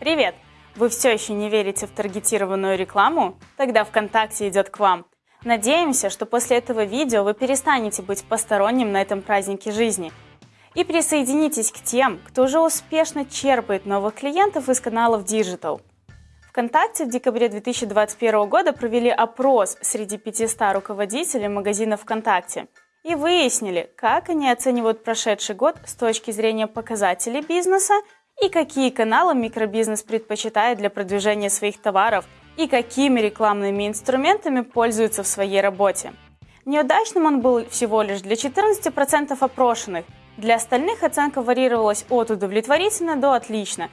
Привет! Вы все еще не верите в таргетированную рекламу? Тогда ВКонтакте идет к вам. Надеемся, что после этого видео вы перестанете быть посторонним на этом празднике жизни и присоединитесь к тем, кто уже успешно черпает новых клиентов из каналов Digital. ВКонтакте в декабре 2021 года провели опрос среди 500 руководителей магазинов ВКонтакте и выяснили, как они оценивают прошедший год с точки зрения показателей бизнеса и какие каналы микробизнес предпочитает для продвижения своих товаров и какими рекламными инструментами пользуется в своей работе. Неудачным он был всего лишь для 14% опрошенных. Для остальных оценка варьировалась от удовлетворительно до отлично,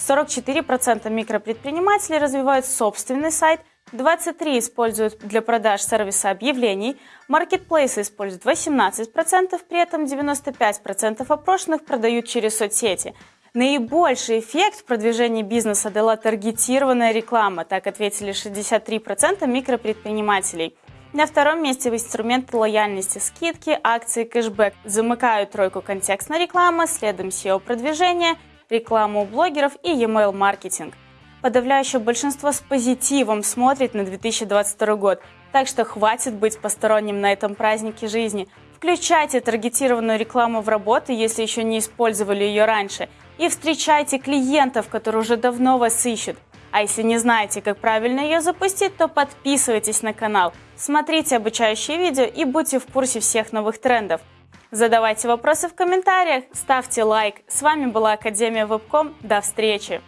44% микропредпринимателей развивают собственный сайт, 23% используют для продаж сервиса объявлений, маркетплейсы используют 18%, при этом 95% опрошенных продают через соцсети. Наибольший эффект в продвижении бизнеса дала таргетированная реклама, так ответили 63% микропредпринимателей. На втором месте инструменты лояльности, скидки, акции, кэшбэк. Замыкают тройку контекстная реклама, следом SEO-продвижение – рекламу у блогеров и e-mail маркетинг. Подавляющее большинство с позитивом смотрит на 2022 год, так что хватит быть посторонним на этом празднике жизни. Включайте таргетированную рекламу в работу, если еще не использовали ее раньше, и встречайте клиентов, которые уже давно вас ищут. А если не знаете, как правильно ее запустить, то подписывайтесь на канал, смотрите обучающие видео и будьте в курсе всех новых трендов. Задавайте вопросы в комментариях, ставьте лайк. С вами была Академия Вебком. До встречи!